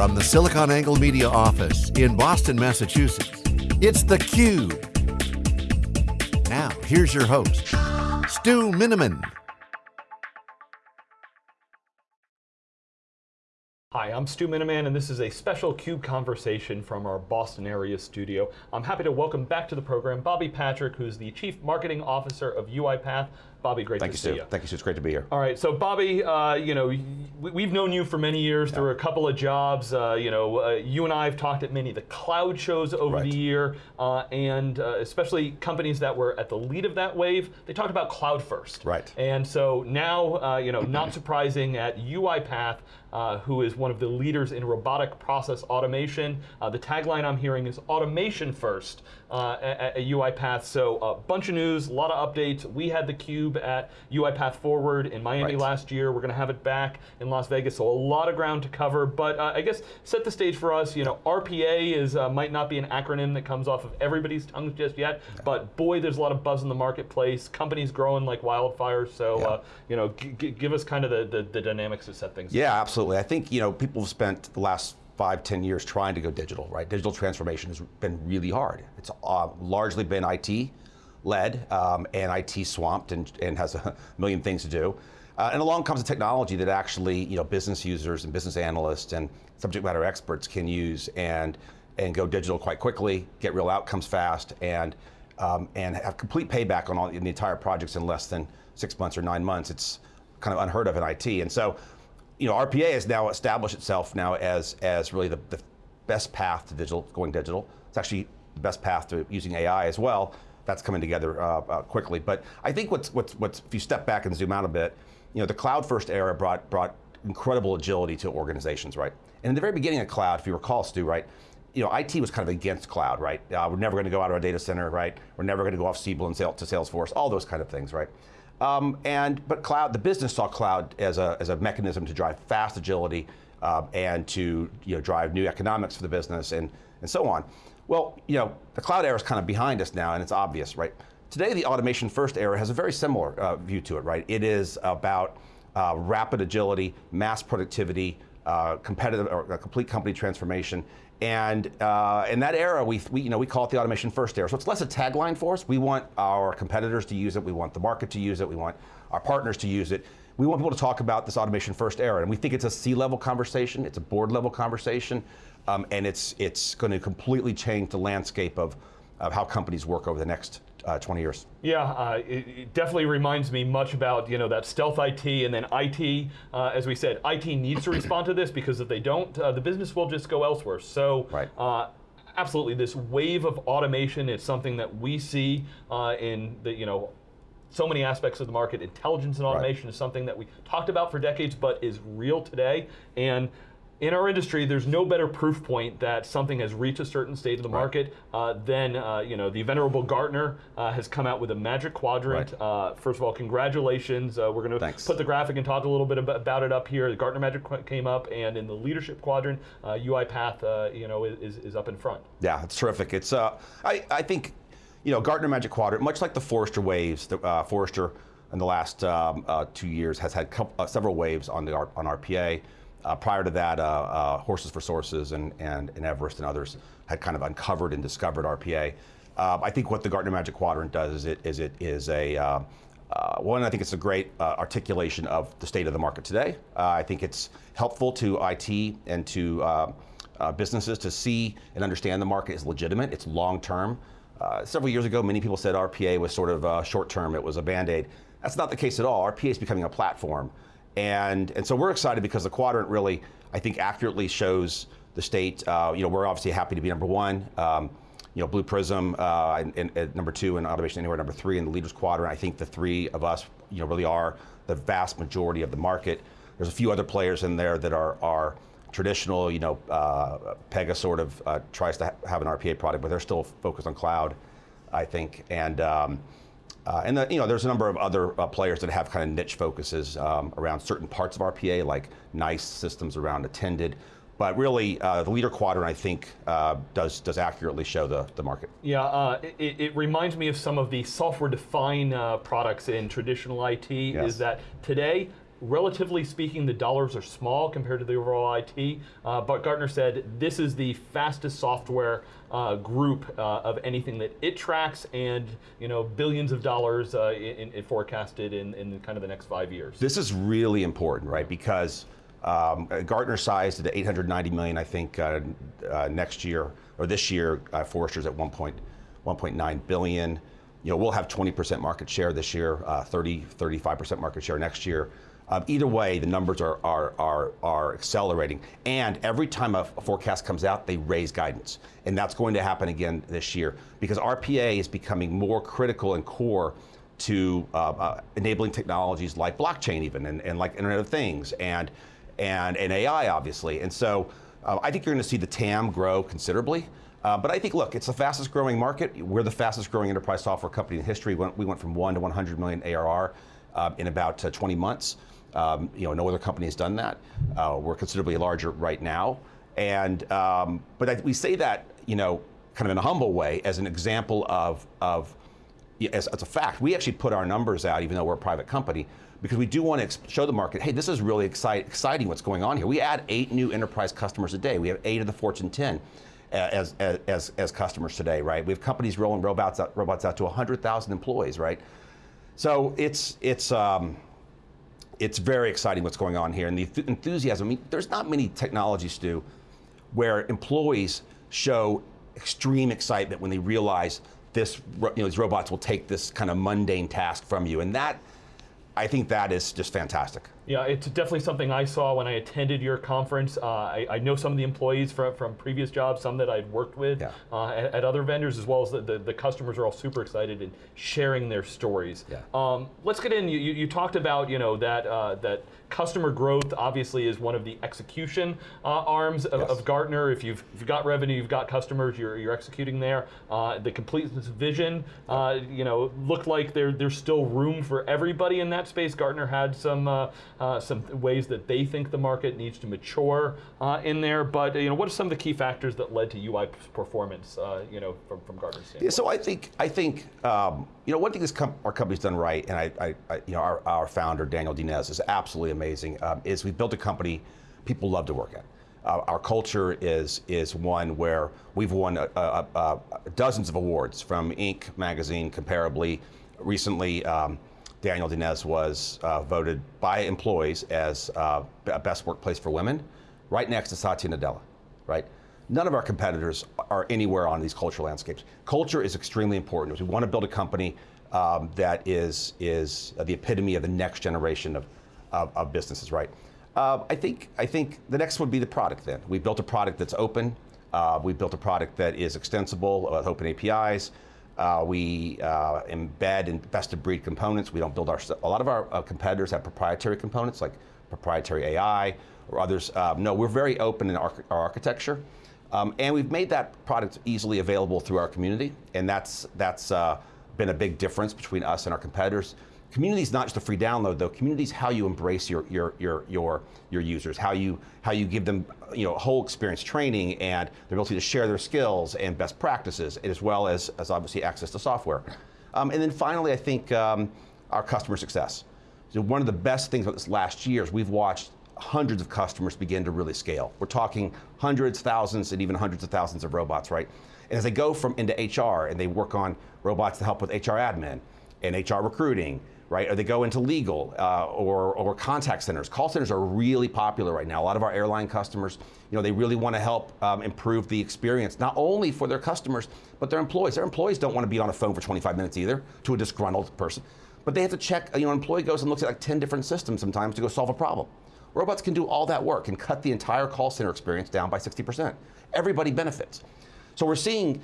From the SiliconANGLE Media office in Boston, Massachusetts, it's theCUBE. Now, here's your host, Stu Miniman. Hi, I'm Stu Miniman, and this is a special CUBE conversation from our Boston area studio. I'm happy to welcome back to the program Bobby Patrick, who's the Chief Marketing Officer of UiPath. Bobby, great Thank to you, see Stu. you. Thank you, Stu. It's great to be here. All right, so Bobby, uh, you know, we, have known you for many years yeah. through a couple of jobs. Uh, you know, uh, you and I have talked at many of the cloud shows over right. the year, uh, and uh, especially companies that were at the lead of that wave. They talked about cloud first. Right. And so now, uh, you know, not surprising at UiPath, uh, who is one of the leaders in robotic process automation. Uh, the tagline I'm hearing is automation first uh, at, at, UiPath. So a bunch of news, a lot of updates. We had the cube at UiPath Forward in Miami right. last year. We're going to have it back in Las Vegas. So a lot of ground to cover. But uh, I guess set the stage for us. You know, RPA is uh, might not be an acronym that comes off of everybody's tongue just yet. Yeah. But boy, there's a lot of buzz in the marketplace. Companies growing like wildfire. So yeah. Uh, you know, give us kind of the, the, the dynamics to set things. Yeah, up. absolutely. I think you know people have spent the last five, ten years trying to go digital, right? Digital transformation has been really hard. It's uh, largely been IT led um, and IT swamped and, and, has a million things to do. Uh, and along comes a technology that actually you know, business users and business analysts and subject matter experts can use and, and go digital quite quickly, get real outcomes fast, and, um, and have complete payback on all in the entire projects in less than six months or nine months. It's kind of unheard of in IT. And so you know, RPA has now established itself now as, as really the, the best path to digital, going digital. It's actually the best path to using AI as well. That's coming together uh, uh, quickly. But I think what's, what's, what's, if you step back and zoom out a bit, you know, the cloud first era brought, brought incredible agility to organizations, right? And in the very beginning of cloud, if you recall, Stu, right, you know, IT was kind of against cloud, right? Uh, we're never going to go out of our data center, right? We're never going to go off Siebel and to Salesforce, all those kind of things, right? Um, and, but cloud, the business saw cloud as a, as a mechanism to drive fast agility uh, and to you know, drive new economics for the business and, and so on. Well, you know, the cloud era is kind of behind us now and it's obvious, right? Today, the automation first era has a very similar uh, view to it, right? It is about uh, rapid agility, mass productivity, uh, competitive or complete company transformation, and uh, in that era, we, we, you know, we call it the automation first era. So it's less a tagline for us. We want our competitors to use it. We want the market to use it. We want our partners to use it. We want people to talk about this automation first era. And we think it's a C-level conversation. It's a board level conversation. Um, and it's, it's going to completely change the landscape of, of how companies work over the next uh, 20 years. Yeah, uh, it, it, definitely reminds me much about you know that stealth IT and then IT. Uh, as we said, IT needs to respond to this because if they don't, uh, the business will just go elsewhere. So. Right. Uh, absolutely, this wave of automation is something that we see uh, in the you know so many aspects of the market. Intelligence and automation right. is something that we talked about for decades, but is real today. And in our industry, there's no better proof point that something has reached a certain state of the right. market uh, than, uh, you know, the venerable Gartner uh, has come out with a magic quadrant. Right. Uh, first of all, congratulations. Uh, we're going to put the graphic and talk a little bit about it up here. The Gartner Magic came up, and in the leadership quadrant, uh, UiPath, you know, is, is up in front. Yeah, it's terrific. It's, I, I think, you know, Gartner Magic Quadrant, much like the Forrester waves, the Forrester in the last um, two years has had several waves on the on RPA. Uh, prior to that, uh, uh, Horses for Sources and, and, and, Everest and others had kind of uncovered and discovered RPA. Uh, I think what the Gartner Magic Quadrant does is it is, it is a, uh, uh, one, I think it's a great articulation of the state of the market today. I think it's helpful to IT and to businesses to see and understand the market is legitimate, it's long term. several years ago, many people said RPA was sort of short term, it was a band-aid. That's not the case at all. RPA is becoming a platform. And, and so we're excited because the quadrant really, I think, accurately shows the state. Uh, you know, we're obviously happy to be number one. Um, you know, Blue Prism, uh, number two, and Automation Anywhere number three in the leaders quadrant. I think the three of us, you know, really are the vast majority of the market. There's a few other players in there that are, are traditional, you know, uh, Pega sort of uh, tries to ha have an RPA product, but they're still focused on cloud, I think. And um, uh, and the, you know, there's a number of other uh, players that have kind of niche focuses um, around certain parts of RPA, like NICE Systems around attended. But really, uh, the leader quadrant, I think, uh, does does accurately show the, the market. Yeah, uh, it, it, reminds me of some of the software-defined uh, products in traditional IT, yes. is that today, relatively speaking, the dollars are small compared to the overall IT, uh, but Gartner said this is the fastest software uh, group uh, of anything that it tracks, and you know billions of dollars uh, in, in forecasted in, in kind of the next five years. This is really important, right? Because um, Gartner sized at 890 million, I think, uh, uh, next year or this year. Forrester's at 1.9 billion. You know, we'll have 20% market share this year, 30, 35% market share next year. Um, either way, the numbers are, are, are, are accelerating. And every time a, forecast comes out, they raise guidance. And that's going to happen again this year because RPA is becoming more critical and core to uh, uh, enabling technologies like blockchain even and, and like Internet of Things and, and, and AI obviously. And so uh, I think you're going to see the TAM grow considerably. Uh, but I think, look, it's the fastest growing market. We're the fastest growing enterprise software company in history. We went, we went from one to 100 million ARR uh, in about uh, 20 months. Um, you know, no other company has done that. Uh, we're considerably larger right now. And, um, but I, we say that, you know, kind of in a humble way as an example of, of as, as a fact. We actually put our numbers out, even though we're a private company, because we do want to show the market, hey, this is really exciting what's going on here. We add eight new enterprise customers a day. We have eight of the Fortune 10 as, as, as, customers today, right? We have companies rolling robots out, robots out to 100,000 employees, right? So it's, it's, um, it's very exciting what's going on here. And the enthusiasm, I mean, there's not many technologies, Stu, where employees show extreme excitement when they realize this, you know, these robots will take this kind of mundane task from you. And that, I think that is just fantastic. Yeah, it's definitely something I saw when I attended your conference. Uh, I, I, know some of the employees from, from previous jobs, some that I'd worked with yeah. uh, at, at, other vendors, as well as the, the, the, customers are all super excited and sharing their stories. Yeah. Um, let's get in. You, you, talked about you know that uh, that customer growth obviously is one of the execution uh, arms of, yes. of, Gartner. If you've, if you've got revenue, you've got customers, you're, you're executing there. Uh, the completeness vision, uh, you know, looked like there, there's still room for everybody in that space. Gartner had some uh, some ways that they think the market needs to mature uh, in there. But you know, what are some of the key factors that led to UI performance? Uh, you know, from from Gartner's standpoint. Yeah, so I think I think um, you know one thing this com our company's done right, and I, I, I, you know our, our founder Daniel Dines is absolutely amazing. Um, is we built a company people love to work at. Uh, our culture is is one where we've won uh, uh, uh, dozens of awards from Inc. magazine, comparably. Recently, um, Daniel Dines was uh, voted by employees as uh, best workplace for women, right next to Satya Nadella, right? None of our competitors are anywhere on these cultural landscapes. Culture is extremely important. We want to build a company um, that is, is the epitome of the next generation of, of, of businesses, right? Uh, I, think, I think the next would be the product then. We built a product that's open. Uh, we built a product that is extensible with open APIs. Uh, we uh, embed in best of breed components. We don't build our, a lot of our uh, competitors have proprietary components like proprietary AI or others. Um, no, we're very open in our, our architecture. Um, and we've made that product easily available through our community. And that's, that's uh, been a big difference between us and our competitors. Community is not just a free download, though. Community is how you embrace your your your your your users, how you how you give them you know whole experience training and the ability to share their skills and best practices, as well as as obviously access to software. Um, and then finally, I think um, our customer success. So one of the best things about this last year is we've watched hundreds of customers begin to really scale. We're talking hundreds, thousands, and even hundreds of thousands of robots, right? And as they go from into HR and they work on robots to help with HR admin and HR recruiting right? Or they go into legal uh, or, or contact centers. Call centers are really popular right now. A lot of our airline customers, you know, they really want to help um, improve the experience, not only for their customers, but their employees. Their employees don't want to be on a phone for 25 minutes either to a disgruntled person. But they have to check, you know, an employee goes and looks at like 10 different systems sometimes to go solve a problem. Robots can do all that work and cut the entire call center experience down by 60%. Everybody benefits. So we're seeing,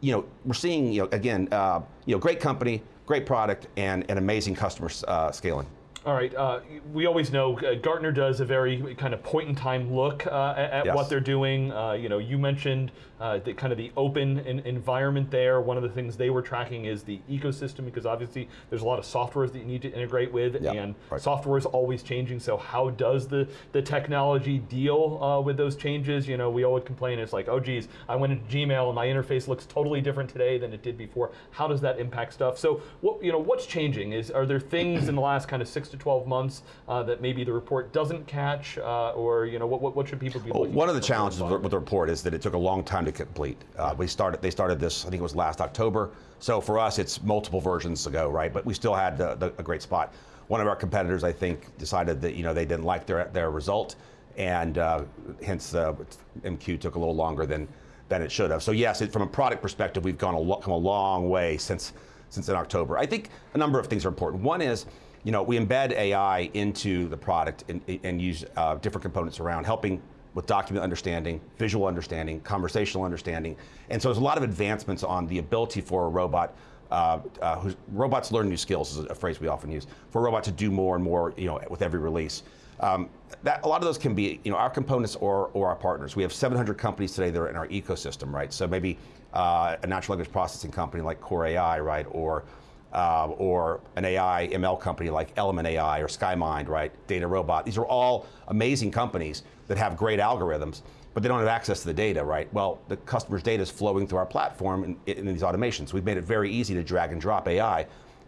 you know, we're seeing, you know, again, uh, you know, great company, great product, and an amazing customer uh, scaling. All right, uh, we always know uh, Gartner does a very kind of point in time look uh, at, yes. what they're doing. Uh, you know, you mentioned uh, the kind of the open in, environment there. One of the things they were tracking is the ecosystem because obviously there's a lot of softwares that you need to integrate with, yep. and right. software is always changing. So how does the the technology deal uh, with those changes? You know, we always complain it's like, oh geez, I went into Gmail and my interface looks totally different today than it did before. How does that impact stuff? So what you know, what's changing? Is are there things in the last kind of six six to 12 months uh, that maybe the report doesn't catch, uh, or you know, what, what, what should people be well, One of the challenges with with the report is that it took a long time to complete. Uh, we started, they started this, I think it was last October. So for us, it's multiple versions ago, right? But we still had the, the, a great spot. One of our competitors, I think, decided that you know they didn't like their their result, and uh, hence uh, MQ took a little longer than than it should have. So yes, it, from a product perspective, we've gone a come a long way since since in October. I think a number of things are important. One is, you know, we embed AI into the product and, and use uh, different components around helping with document understanding, visual understanding, conversational understanding, and so there's a lot of advancements on the ability for a robot. Uh, uh, robots learn new skills is a phrase we often use for a robot to do more and more, you know, with every release. Um, that, a lot of those can be, you know, our components or, or our partners. We have 700 companies today that are in our ecosystem, right? So maybe uh, a natural language processing company like Kore.ai, right, or uh, or an AI ML company like Element AI or SkyMind, right, DataRobot. These are all amazing companies that have great algorithms, but they don't have access to the data, right? Well, the customer's data is flowing through our platform in, in these automations. We've made it very easy to drag and drop AI,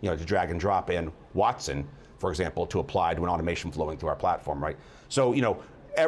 you know, to drag and drop in Watson, for example, to apply to an automation flowing through our platform, right? So, you know,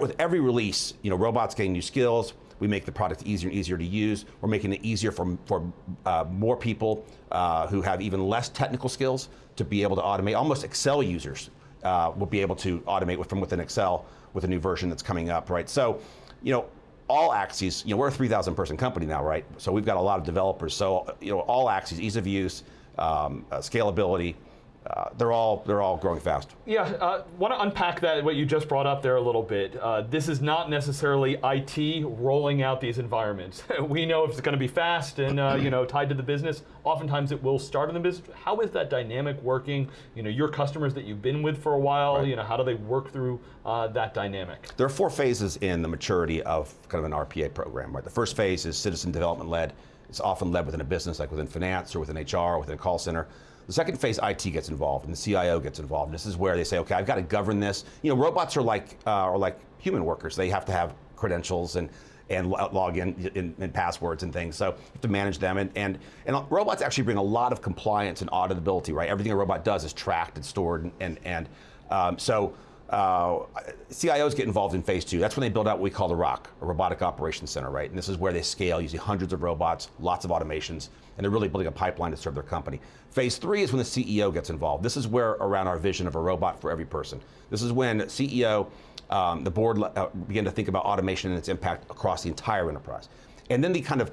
with every release, you know, robots gain new skills, we make the product easier and easier to use. We're making it easier for, for uh, more people uh, who have even less technical skills to be able to automate. Almost Excel users uh, will be able to automate with, from within Excel with a new version that's coming up, right? So, you know, all axes, you know, we're a 3,000 person company now, right? So we've got a lot of developers. So, you know, all axes, ease of use, um, uh, scalability, uh, they're all they're all growing fast. Yeah, uh, want to unpack that what you just brought up there a little bit. Uh, this is not necessarily IT rolling out these environments. we know if it's going to be fast and uh, you know tied to the business. Oftentimes it will start in the business. How is that dynamic working? You know, your customers that you've been with for a while. Right. You know, how do they work through uh, that dynamic? There are four phases in the maturity of kind of an RPA program. Right. The first phase is citizen development led. It's often led within a business, like within finance or within HR, or within a call center. The second phase, IT gets involved, and the CIO gets involved. This is where they say, okay, I've got to govern this. You know, robots are like uh, are like human workers. They have to have credentials and and log in, in, in, passwords and things. So you have to manage them. And, and, and robots actually bring a lot of compliance and auditability, right? Everything a robot does is tracked and stored. And, and, and um, so uh, CIOs get involved in phase two. That's when they build out what we call the ROC, a Robotic Operations Center, right? And this is where they scale using hundreds of robots, lots of automations, and they're really building a pipeline to serve their company. Phase three is when the CEO gets involved. This is where around our vision of a robot for every person. This is when CEO, um, the board uh, begin to think about automation and its impact across the entire enterprise. And then the kind of,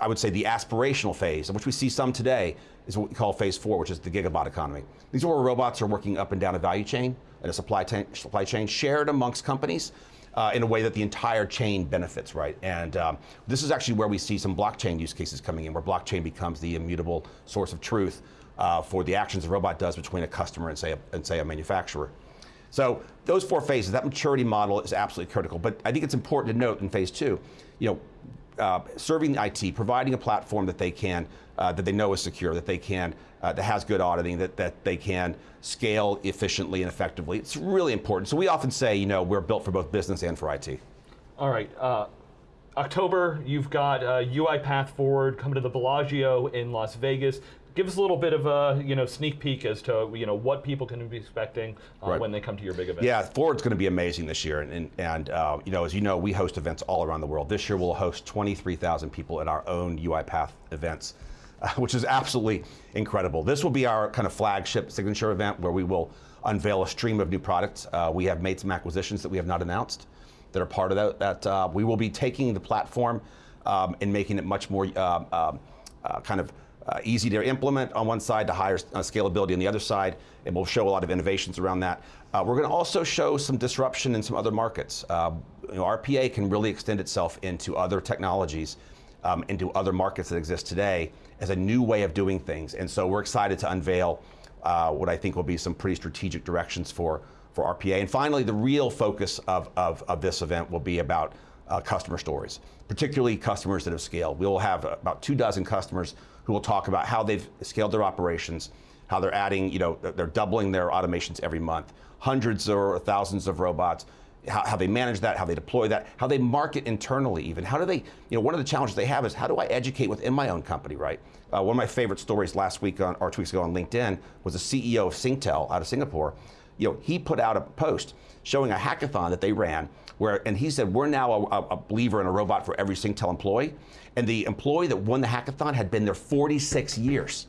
I would say the aspirational phase, of which we see some today, is what we call phase four, which is the gigabot economy. These are where robots are working up and down a value chain, and a supply, supply chain shared amongst companies. Uh, in a way that the entire chain benefits, right? And um, this is actually where we see some blockchain use cases coming in, where blockchain becomes the immutable source of truth uh, for the actions a robot does between a customer and say a, and say a manufacturer. So those four phases, that maturity model is absolutely critical. But I think it's important to note in phase two, you know, uh, serving IT, providing a platform that they can, uh, that they know is secure, that they can, uh, that has good auditing, that, that they can scale efficiently and effectively. It's really important. So we often say, you know, we're built for both business and for IT. All right. Uh, October, you've got UiPath Forward coming to the Bellagio in Las Vegas give us a little bit of a you know sneak peek as to you know what people can be expecting uh, right. when they come to your big event. Yeah, Forward's going to be amazing this year, and and uh, you know as you know we host events all around the world. This year we'll host 23,000 people at our own UiPath events. Uh, which is absolutely incredible. This will be our kind of flagship signature event where we will unveil a stream of new products. Uh, we have made some acquisitions that we have not announced that are part of that. that uh, we will be taking the platform um, and making it much more uh, um, uh, kind of uh, easy to implement on one side to higher uh, scalability on the other side, and we'll show a lot of innovations around that. Uh, we're going to also show some disruption in some other markets. Uh, you know, RPA can really extend itself into other technologies, um, into other markets that exist today as a new way of doing things. And so we're excited to unveil uh, what I think will be some pretty strategic directions for, for RPA. And finally, the real focus of, of, of this event will be about uh, customer stories, particularly customers that have scaled. We'll have about two dozen customers who will talk about how they've scaled their operations, how they're adding, you know, they're doubling their automations every month, hundreds or thousands of robots, how, how, they manage that, how they deploy that, how they market internally even. How do they, you know, one of the challenges they have is how do I educate within my own company, right? Uh, one of my favorite stories last week on, or two weeks ago on LinkedIn was the CEO of Singtel out of Singapore you know, he put out a post showing a hackathon that they ran where, and he said, we're now a, a believer in a robot for every Singtel employee. And the employee that won the hackathon had been there 46 years.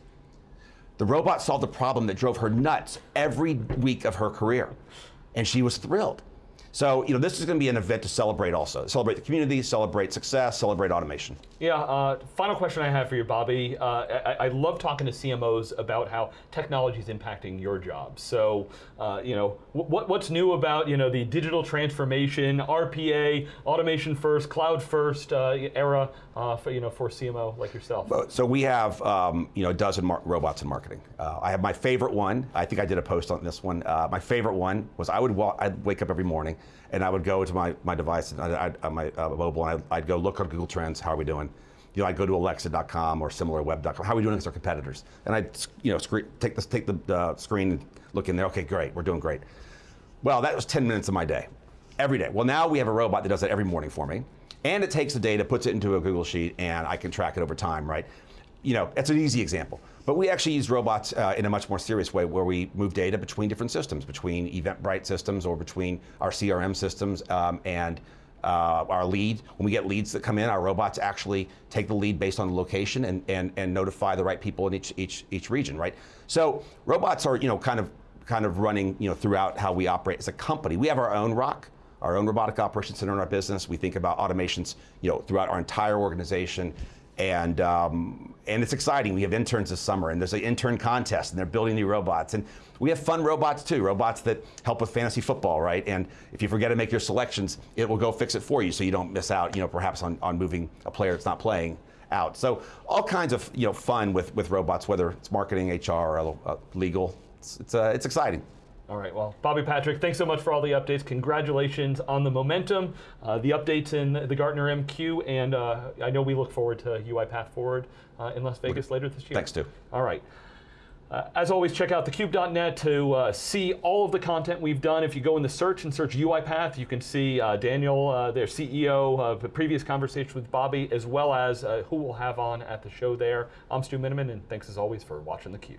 The robot solved a problem that drove her nuts every week of her career. And she was thrilled. So, you know, this is going to be an event to celebrate also. Celebrate the community, celebrate success, celebrate automation. Yeah, uh, final question I have for you, Bobby. Uh, I, I, love talking to CMOs about how technology is impacting your job. So, uh, you know, what, what's new about, you know, the digital transformation, RPA, automation first, cloud first uh, era uh, for, you know, for CMO like yourself? So we have, um, you know, a dozen robots in marketing. Uh, I have my favorite one. I think I did a post on this one. my favorite one was I would I'd wake up every morning and I would go to my, my device, I'd, I'd, my uh, mobile, and I'd, I'd, go look on Google Trends, how are we doing? You know, I'd go to Alexa.com or SimilarWeb.com, how are we doing against our competitors? And I'd, you know, screen, take, this, take the uh, screen and look in there, okay, great, we're doing great. Well, that was 10 minutes of my day, every day. Well, now we have a robot that does that every morning for me, and it takes the data, puts it into a Google Sheet, and I can track it over time, right? You know, that's an easy example. But we actually use robots uh, in a much more serious way where we move data between different systems, between Eventbrite systems or between our CRM systems um, and uh, our lead. When we get leads that come in, our robots actually take the lead based on the location and, and, and notify the right people in each, each, each region, right? So robots are, you know, kind of, kind of running, you know, throughout how we operate as a company. We have our own ROC, our own robotic operations center in our business. We think about automations, you know, throughout our entire organization and um, and it's exciting. We have interns this summer, and there's an intern contest, and they're building new robots, and we have fun robots too, robots that help with fantasy football, right? And if you forget to make your selections, it will go fix it for you, so you don't miss out, you know, perhaps on, on moving a player that's not playing out. So all kinds of you know fun with with robots, whether it's marketing, HR, or uh, legal. It's it's, uh, it's exciting. All right, well, Bobby Patrick, thanks so much for all the updates. Congratulations on the momentum, uh, the updates in the Gartner MQ, and uh, I know we look forward to UiPath Forward uh, in Las Vegas later this year. Thanks, Stu. All right. Uh, as always, check out thecube.net to uh, see all of the content we've done. If you go in the search and search UiPath, you can see uh, Daniel, uh, their CEO, of the previous conversation with Bobby, as well as uh, who we'll have on at the show there. I'm Stu Miniman, and thanks as always for watching theCUBE.